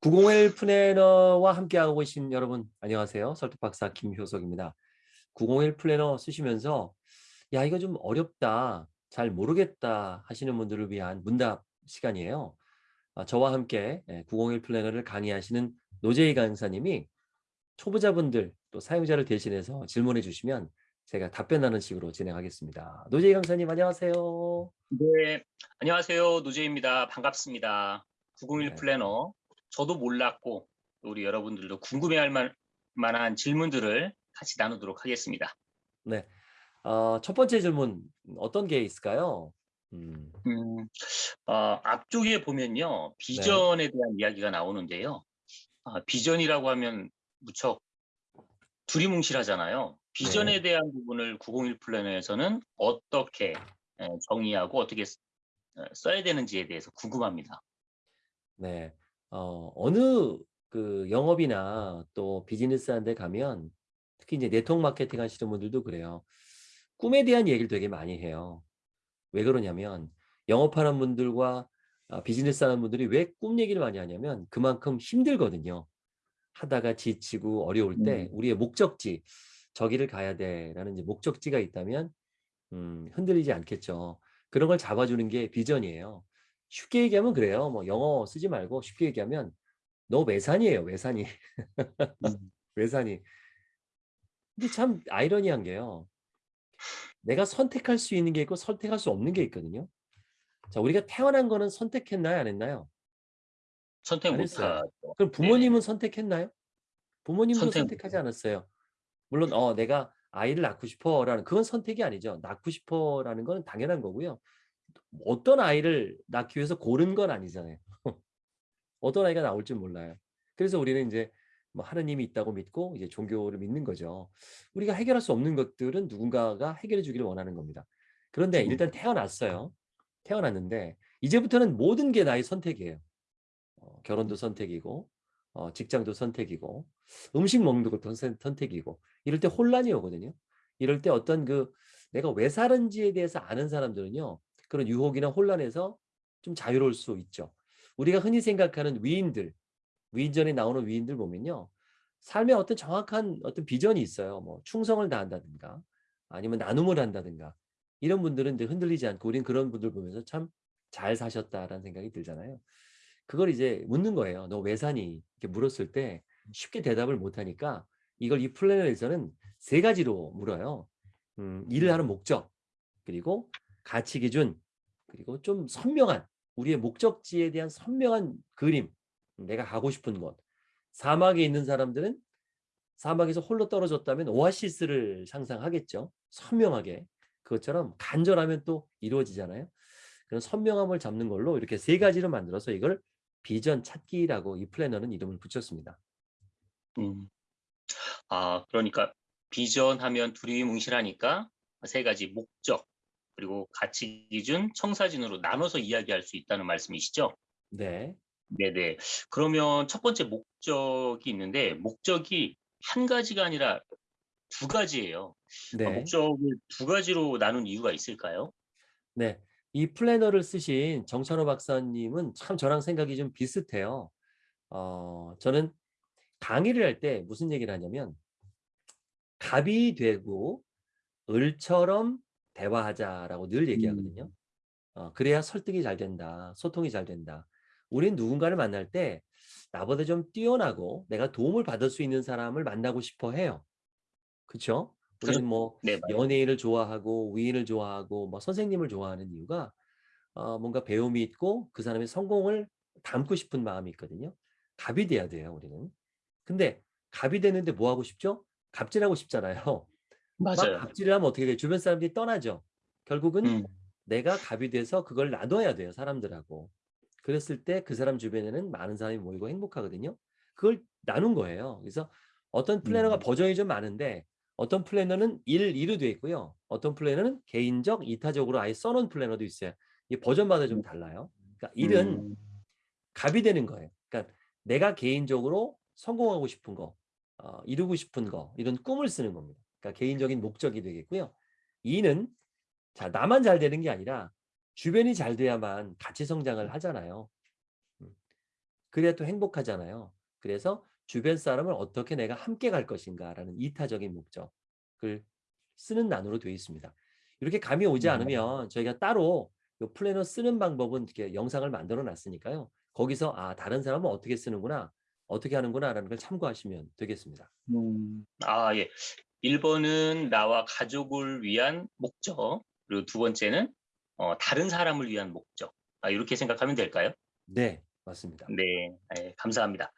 901 플래너와 함께하고 계신 여러분 안녕하세요. 설득박사 김효석입니다. 901 플래너 쓰시면서 야 이거 좀 어렵다, 잘 모르겠다 하시는 분들을 위한 문답 시간이에요. 아, 저와 함께 901 플래너를 강의하시는 노재희 강사님이 초보자분들 또 사용자를 대신해서 질문해 주시면 제가 답변하는 식으로 진행하겠습니다. 노재희 강사님 안녕하세요. 네, 안녕하세요. 노재입니다. 반갑습니다. 901 네. 플래너. 저도 몰랐고 우리 여러분들도 궁금해할 만- 만한 질문들을 같이 나누도록 하겠습니다. 네, 어, 첫 번째 질문 어떤 게 있을까요? 음, 음, 어, 앞쪽에 보면요. 비전에 대한 이야기가 나오는데요. 아, 비전이라고 하면 무척 두리뭉실하잖아요. 비전에 네. 대한 부분을 901 플래너에서는 어떻게 에, 정의하고 어떻게 쓰- 어, 써야 되는지에 대해서 궁금합니다. 네, 어, 어느 그 영업이나 또 비즈니스 한 데 가면 특히 이제 네트워크 마케팅 하시는 분들도 그래요. 꿈에 대한 얘기를 되게 많이 해요. 왜 그러냐면 영업하는 분들과 아, 비즈니스 하는 분들이 왜 꿈 얘기를 많이 하냐면 그만큼 힘들거든요. 하다가 지치고 어려울 때 음. 우리의 목적지 저기를 가야 돼라는 이제 목적지가 있다면 음, 흔들리지 않겠죠. 그런 걸 잡아주는 게 비전이에요. 쉽게 얘기하면 그래요. 뭐 영어 쓰지 말고 쉽게 얘기하면 너 외산이에요. 외산이. 음. 외산이. 근데 참 아이러니한 게요. 내가 선택할 수 있는 게 있고 선택할 수 없는 게 있거든요. 자, 우리가 태어난 거는 선택했나요? 안 했나요? 선택 안 했어요. 못하죠. 그럼 부모님은 선택했나요? 부모님도 선택 선택하지 않았어요. 물론 어 내가 아이를 낳고 싶어라는 그건 선택이 아니죠. 낳고 싶어라는 건 당연한 거고요. 어떤 아이를 낳기 위해서 고른 건 아니잖아요. 어떤 아이가 나올지 몰라요. 그래서 우리는 이제 뭐 하느님이 있다고 믿고 이제 종교를 믿는 거죠. 우리가 해결할 수 없는 것들은 누군가가 해결해 주기를 원하는 겁니다. 그런데 음. 일단 태어났어요. 태어났는데 이제부터는 모든 게 나의 선택이에요. 어, 결혼도 선택이고 어, 직장도 선택이고 음식 먹는 것도 선- 선택이고 이럴 때 혼란이 오거든요. 이럴 때 어떤 그 내가 왜 사는지에 대해서 아는 사람들은요. 그런 유혹이나 혼란에서 좀 자유로울 수 있죠. 우리가 흔히 생각하는 위인들, 위인전에 나오는 위인들 보면요. 삶에 어떤 정확한 어떤 비전이 있어요. 뭐 충성을 다한다든가 아니면 나눔을 한다든가 이런 분들은 이제 흔들리지 않고 우린 그런 분들 보면서 참 잘 사셨다라는 생각이 들잖아요. 그걸 이제 묻는 거예요. 너 왜 사니? 이렇게 물었을 때 쉽게 대답을 못 하니까 이걸 이 플래너에서는 세 가지로 물어요. 음, 일을 하는 목적, 그리고 가치 기준, 그리고 좀 선명한 우리의 목적지에 대한 선명한 그림, 내가 가고 싶은 곳. 사막에 있는 사람들은 사막에서 홀로 떨어졌다면 오아시스를 상상하겠죠. 선명하게. 그것처럼 간절하면 또 이루어지잖아요. 그런 선명함을 잡는 걸로 이렇게 세 가지를 만들어서 이걸 비전 찾기라고 이 플래너는 이름을 붙였습니다. 음. 아, 그러니까 비전 하면 두리뭉실하니까 세 가지 목적 그리고 가치 기준, 청사진으로 나눠서 이야기할 수 있다는 말씀이시죠? 네. 네네. 그러면 첫 번째 목적이 있는데 목적이 한 가지가 아니라 두 가지예요. 아, 네. 목적을 두 가지로 나눈 이유가 있을까요? 네. 이 플래너를 쓰신 정찬호 박사님은 참 저랑 생각이 좀 비슷해요. 어, 저는 강의를 할 때 무슨 얘기를 하냐면 갑이 되고 을처럼 대화하자라고 늘 얘기하거든요. 음. 어, 그래야 설득이 잘 된다. 소통이 잘 된다. 우린 누군가를 만날 때 나보다 좀 뛰어나고 내가 도움을 받을 수 있는 사람을 만나고 싶어 해요. 그쵸? 우리는 뭐 네. 연예인을 좋아하고 위인을 좋아하고 뭐 선생님을 좋아하는 이유가 어, 뭔가 배움이 있고 그 사람의 성공을 담고 싶은 마음이 있거든요. 갑이 돼야 돼요, 우리는. 근데 갑이 되는데 뭐 하고 싶죠? 갑질하고 싶잖아요. 막 맞아요. 갑질을 하면 어떻게 돼요? 주변 사람들이 떠나죠. 결국은 음. 내가 갑이 돼서 그걸 나눠야 돼요, 사람들하고. 그랬을 때 그 사람 주변에는 많은 사람이 모이고 행복하거든요. 그걸 나눈 거예요. 그래서 어떤 플래너가 음. 버전이 좀 많은데 어떤 플래너는 1, 2로 되어 있고요. 어떤 플래너는 개인적, 이타적으로 아예 써놓은 플래너도 있어요. 이 버전마다 좀 달라요. 그러니까 일은 음. 갑이 되는 거예요. 그러니까 내가 개인적으로 성공하고 싶은 거, 어, 이루고 싶은 거, 이런 꿈을 쓰는 겁니다. 그러니까 개인적인 목적이 되겠고요. 이는 자 나만 잘 되는 게 아니라 주변이 잘 돼야만 같이 성장을 하잖아요. 음. 그래야 또 행복하잖아요. 그래서 주변 사람을 어떻게 내가 함께 갈 것인가라는 이타적인 목적을 쓰는 난으로 되어 있습니다. 이렇게 감이 오지 음. 않으면 저희가 따로 요 플래너 쓰는 방법은 이렇게 영상을 만들어 놨으니까요. 거기서 아 다른 사람은 어떻게 쓰는구나, 어떻게 하는구나라는 걸 참고하시면 되겠습니다. 음. 아 예. 1번은 나와 가족을 위한 목적, 그리고 두 번째는 어 다른 사람을 위한 목적. 아 요렇게 생각하면 될까요? 네, 맞습니다. 네. 예 감사합니다.